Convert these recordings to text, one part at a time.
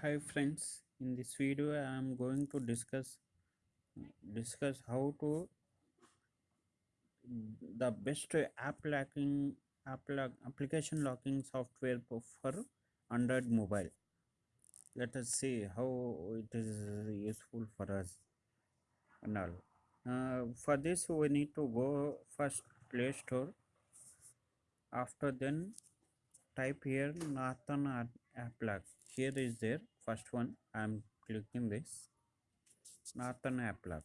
hi friends in this video i am going to discuss discuss how to the best app locking app lock, application locking software for android mobile. Let us see how it is useful for us and all. Uh, for this we need to go first play store. After then type here Norton App- app lock here is there first one. I am clicking this. Norton app lock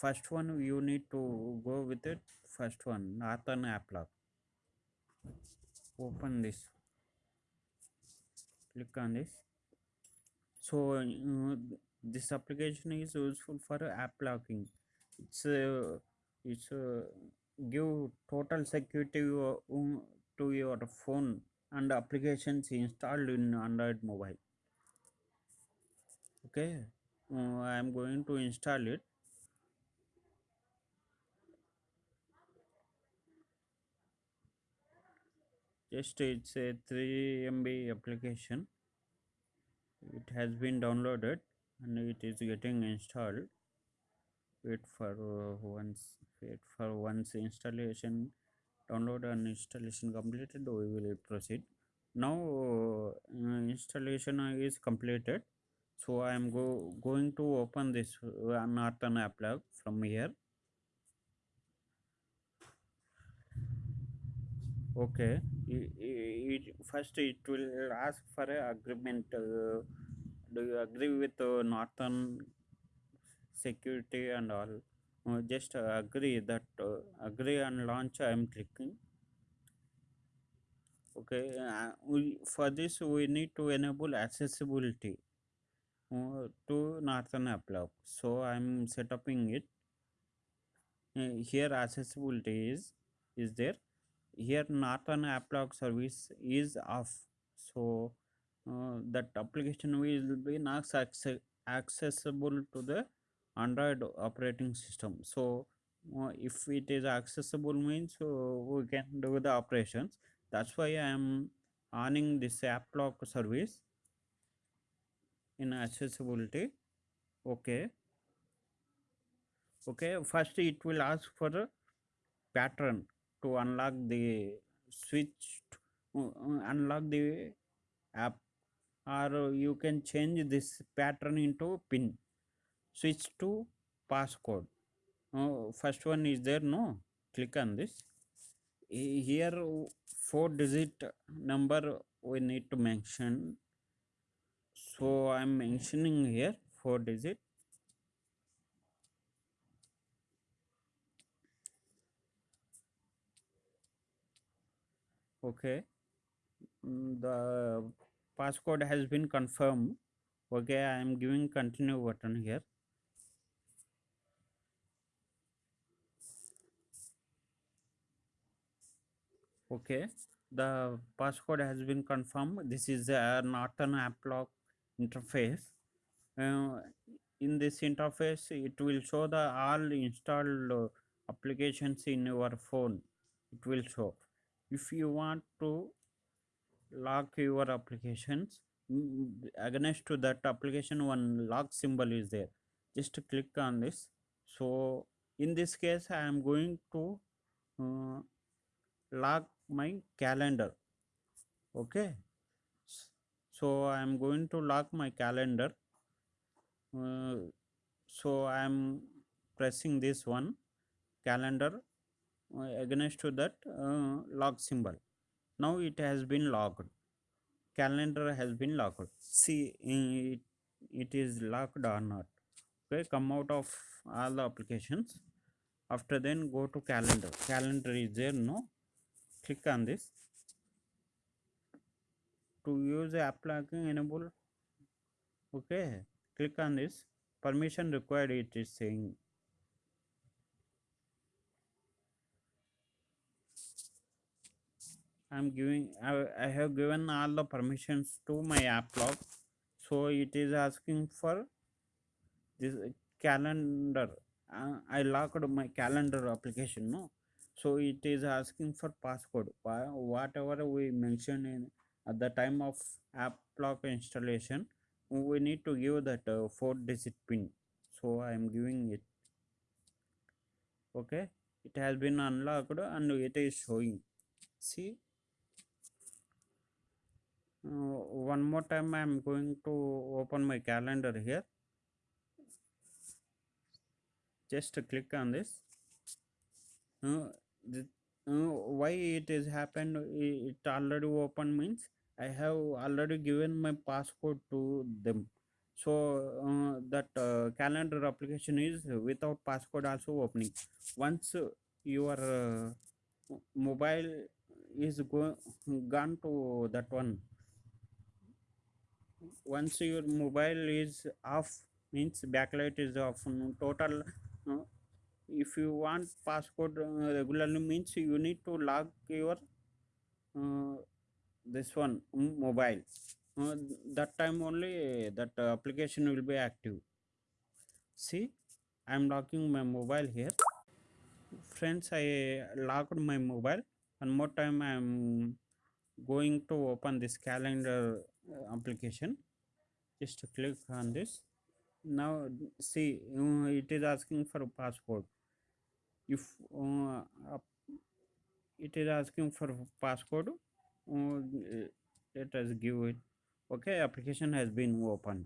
first one you need to go with it. First one Norton app lock open this. Click on this. So uh, this application is useful for app locking. It's uh, it's uh, give total security uh, um, to your phone and applications installed in android mobile. Okay uh, i am going to install it. Just it's a 3 mb application. It has been downloaded and it is getting installed. Wait for uh, once wait for once installation download and installation completed we will proceed. Now uh, installation is completed. So i am go going to open this uh, norton app lock from here. Okay. I- I- it, first it will ask for a agreement uh, do you agree with uh, norton security and all just uh, agree that uh, agree and launch i am clicking okay uh, we, for this we need to enable accessibility uh, to norton app lock so i'm setting it. Uh, here accessibility is is there. Here norton app lock service is off. So uh, that application will be not acce- accessible to the android operating system. So uh, if it is accessible means uh, we can do the operations. That's why i am owning this app lock service in accessibility. Okay. Okay first it will ask for a pattern to unlock the switch to, uh, unlock the app. Or you can change this pattern into pin switch to passcode. Uh, first one is there no? Click on this. Here four digit number we need to mention. So i'm mentioning here four digit. Okay. The passcode has been confirmed. Okay i am giving continue button here okay. The passcode has been confirmed. This is a norton app lock interface. Uh, in this interface it will show the all installed uh, applications in your phone. It will show. If you want to lock your applications mm, against to that application one lock symbol is there. Just click on this. So in this case i am going to uh, lock my calendar. Okay? So i am going to lock my calendar. Uh, so i am pressing this one calendar uh, against to that uh, lock symbol. Now it has been locked. Calendar has been locked. See it, it is locked or not? Okay come out of all the applications. After then go to calendar. Calendar is there no click on this. To use app locking enable okay click on this. Permission required it is saying. I'm giving I, I have given all the permissions to my app lock so it is asking for this calendar. Uh, i locked my calendar application no so it is asking for passcode Wha- whatever we mentioned in at the time of app lock installation we need to give that uh, four digit pin. So i am giving it. Okay? It has been unlocked and it is showing. See? Uh, one more time i am going to open my calendar here. Just click on this. Uh, the, uh, why it is happened it already open means i have already given my passcode to them. So uh, that uh, calendar application is without passcode also opening. Once your uh, mobile is go gone to that one. Once your mobile is off means backlight is off total uh, if you want passcode uh, regularly means you need to log your uh, this one mm, mobile. Uh, that time only that application will be active. See i am locking my mobile here. Friends i locked my mobile. One more time i am going to open this calendar uh, application. Just click on this. Now see uh, it is asking for a passcode if uh, it is asking for passcode uh, let us give it okay application has been opened.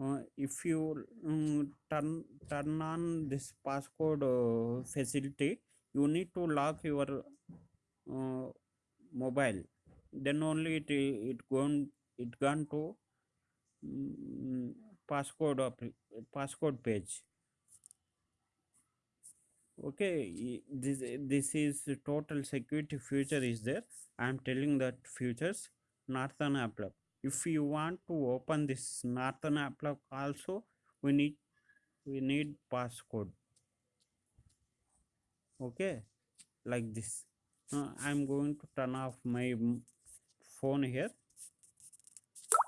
Uh, if you um, turn turn on this passcode uh, facility you need to lock your uh, mobile. Then only it it gone it gone to mm, passcode passcode page okay this this is the total security future is there. I am telling that futures norton applock if you want to open this norton applock also we need we need passcode. Okay like this. Uh, i'm going to turn off my phone here